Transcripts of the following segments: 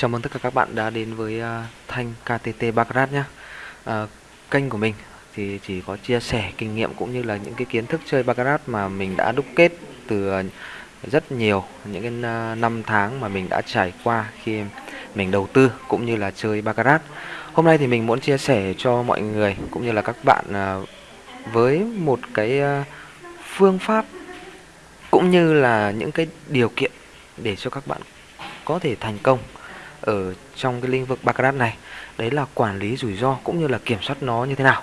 Chào mừng tất cả các bạn đã đến với uh, Thanh KTT Baccarat nhé uh, à, Kênh của mình thì chỉ có chia sẻ kinh nghiệm cũng như là những cái kiến thức chơi Baccarat mà mình đã đúc kết từ uh, rất nhiều những cái uh, năm tháng mà mình đã trải qua khi mình đầu tư cũng như là chơi Baccarat Hôm nay thì mình muốn chia sẻ cho mọi người cũng như là các bạn uh, với một cái uh, phương pháp cũng như là những cái điều kiện để cho các bạn có thể thành công ở trong cái lĩnh vực baccarat này. Đấy là quản lý rủi ro cũng như là kiểm soát nó như thế nào.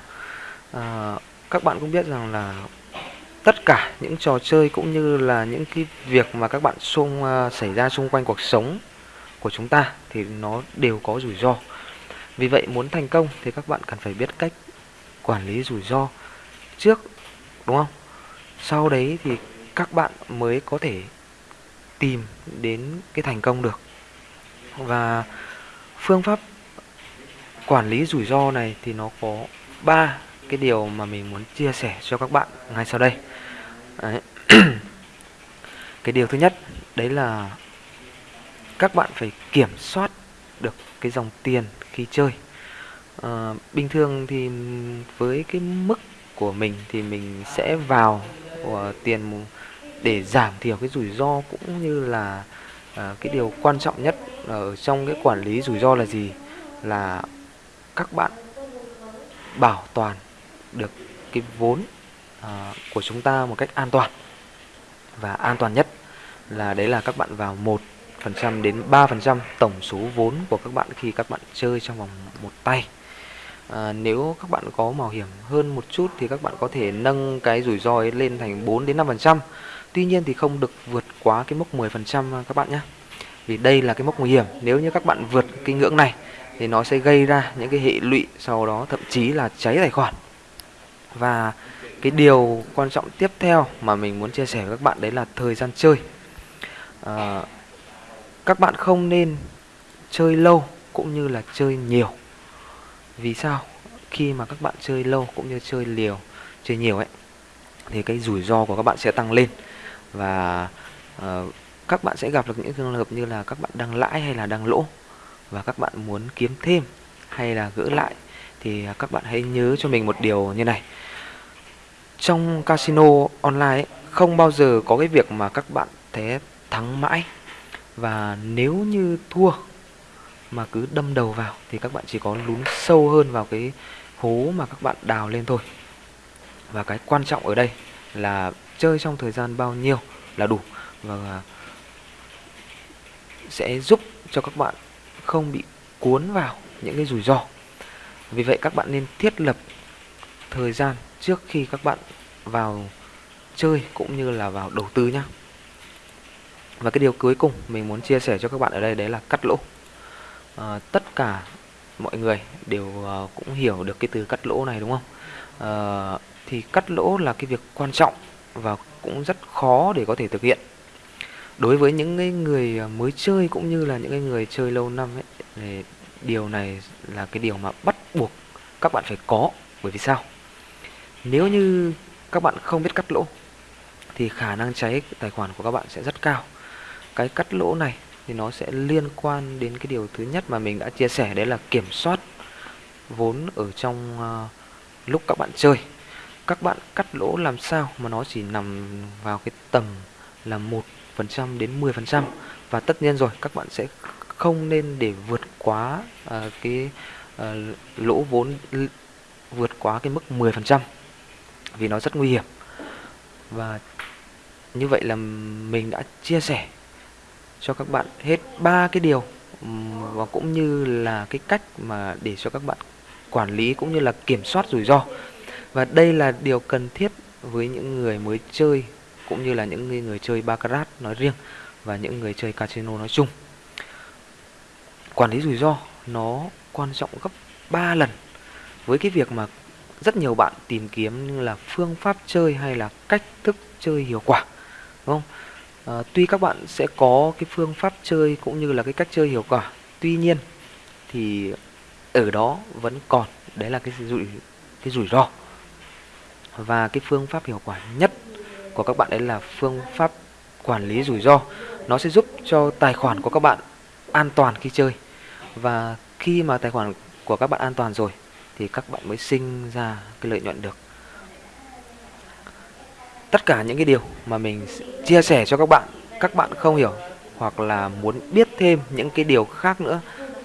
À, các bạn cũng biết rằng là tất cả những trò chơi cũng như là những cái việc mà các bạn xung uh, xảy ra xung quanh cuộc sống của chúng ta thì nó đều có rủi ro. Vì vậy muốn thành công thì các bạn cần phải biết cách quản lý rủi ro trước đúng không? Sau đấy thì các bạn mới có thể tìm đến cái thành công được và phương pháp quản lý rủi ro này thì nó có ba cái điều mà mình muốn chia sẻ cho các bạn ngay sau đây đấy. cái điều thứ nhất đấy là các bạn phải kiểm soát được cái dòng tiền khi chơi à, bình thường thì với cái mức của mình thì mình sẽ vào ờ, tiền để giảm thiểu cái rủi ro cũng như là à, cái điều quan trọng nhất ở trong cái quản lý rủi ro là gì? Là các bạn bảo toàn được cái vốn à, của chúng ta một cách an toàn. Và an toàn nhất là đấy là các bạn vào một phần trăm đến 3% tổng số vốn của các bạn khi các bạn chơi trong vòng một tay. À, nếu các bạn có mạo hiểm hơn một chút thì các bạn có thể nâng cái rủi ro ấy lên thành 4 đến 5% Tuy nhiên thì không được vượt quá cái mốc 10% à, các bạn nhé. Vì đây là cái mốc nguy hiểm. Nếu như các bạn vượt cái ngưỡng này Thì nó sẽ gây ra những cái hệ lụy Sau đó thậm chí là cháy tài khoản. Và cái điều quan trọng tiếp theo mà mình muốn chia sẻ với các bạn Đấy là thời gian chơi. À, Các bạn không nên chơi lâu cũng như là chơi nhiều. Vì sao? Khi mà các bạn chơi lâu cũng như chơi liều Chơi nhiều ấy Thì cái rủi ro của các bạn sẽ tăng lên và uh, các bạn sẽ gặp được những trường hợp như là các bạn đang lãi hay là đang lỗ và các bạn muốn kiếm thêm hay là gỡ lại thì các bạn hãy nhớ cho mình một điều như này. Trong casino online ấy, không bao giờ có cái việc mà các bạn thế thắng mãi. Và nếu như thua mà cứ đâm đầu vào thì các bạn chỉ có lún sâu hơn vào cái hố mà các bạn đào lên thôi. Và cái quan trọng ở đây là chơi trong thời gian bao nhiêu là đủ và sẽ giúp cho các bạn không bị cuốn vào những cái rủi ro. Vì vậy các bạn nên thiết lập thời gian trước khi các bạn vào chơi cũng như là vào đầu tư nhé và cái điều cuối cùng mình muốn chia sẻ cho các bạn ở đây đấy là cắt lỗ. À, tất cả mọi người đều uh, cũng hiểu được cái từ cắt lỗ này đúng không? À, thì cắt lỗ là cái việc quan trọng và cũng rất khó để có thể thực hiện. Đối với những người à, mới chơi cũng như là những người chơi lâu năm ấy thì điều này là cái điều mà bắt buộc các bạn phải có. Bởi vì sao? Nếu như các bạn không biết cắt lỗ thì khả năng cháy tài khoản của các bạn sẽ rất cao. Cái cắt lỗ này thì nó sẽ liên quan đến cái điều thứ nhất mà mình đã chia sẻ đấy là kiểm soát vốn ở trong uh, lúc các bạn chơi các bạn cắt lỗ làm sao mà nó chỉ nằm vào cái tầm là một phần trăm đến 10 phần trăm. Và tất nhiên rồi các bạn sẽ không nên để vượt quá uh, cái uh, lỗ vốn vượt quá cái mức 10 phần trăm vì nó rất nguy hiểm. Và như vậy là mình đã chia sẻ cho các bạn hết ba cái điều và cũng như là cái cách mà để cho các bạn quản lý cũng như là kiểm soát rủi ro và đây là điều cần thiết với những người mới chơi cũng như là những người chơi baccarat nói riêng và những người chơi casino nói chung. Quản lý rủi ro nó quan trọng gấp 3 lần với cái việc mà rất nhiều bạn tìm kiếm như là phương pháp chơi hay là cách thức chơi hiệu quả đúng không? À, tuy các bạn sẽ có cái phương pháp chơi cũng như là cái cách chơi hiệu quả tuy nhiên thì ở đó vẫn còn đấy là cái rủi cái rủi ro và cái phương pháp hiệu quả nhất của các bạn đấy là phương pháp quản lý rủi ro. Nó sẽ giúp cho tài khoản của các bạn an toàn khi chơi. Và khi mà tài khoản của các bạn an toàn rồi, thì các bạn mới sinh ra cái lợi nhuận được. Tất cả những cái điều mà mình chia sẻ cho các bạn các bạn không hiểu, hoặc là muốn biết thêm những cái điều khác nữa,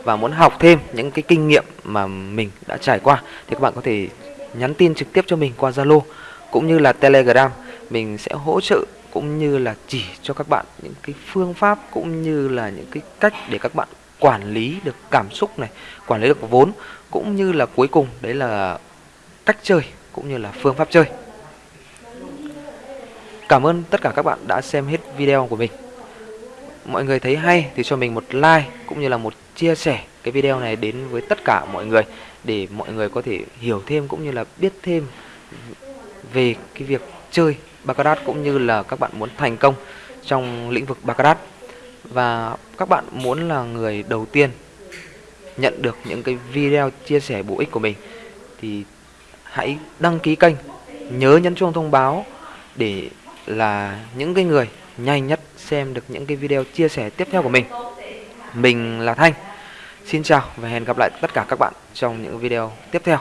và muốn học thêm những cái kinh nghiệm mà mình đã trải qua, thì các bạn có thể nhắn tin trực tiếp cho mình qua Zalo cũng như là Telegram mình sẽ hỗ trợ cũng như là chỉ cho các bạn những cái phương pháp cũng như là những cái cách để các bạn quản lý được cảm xúc này, quản lý được vốn cũng như là cuối cùng đấy là cách chơi cũng như là phương pháp chơi. Cảm ơn tất cả các bạn đã xem hết video của mình. Mọi người thấy hay thì cho mình một like cũng như là một chia sẻ cái video này đến với tất cả mọi người để mọi người có thể hiểu thêm cũng như là biết thêm về cái việc chơi Baccarat cũng như là các bạn muốn thành công trong lĩnh vực Baccarat. Và các bạn muốn là người đầu tiên nhận được những cái video chia sẻ bổ ích của mình thì hãy đăng ký kênh, nhớ nhấn chuông thông báo để là những cái người nhanh nhất xem được những cái video chia sẻ tiếp theo của mình. Mình là Thanh. Xin chào và hẹn gặp lại tất cả các bạn trong những video tiếp theo.